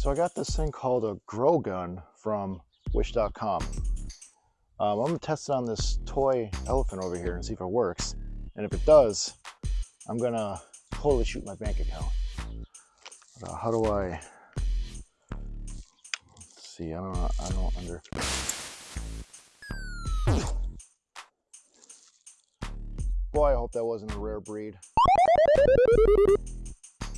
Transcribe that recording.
So I got this thing called a grow gun from wish.com. Um, I'm gonna test it on this toy elephant over here and see if it works. And if it does, I'm gonna totally shoot my bank account. Uh, how do I, let's see, I don't know, I don't under. Boy, I hope that wasn't a rare breed.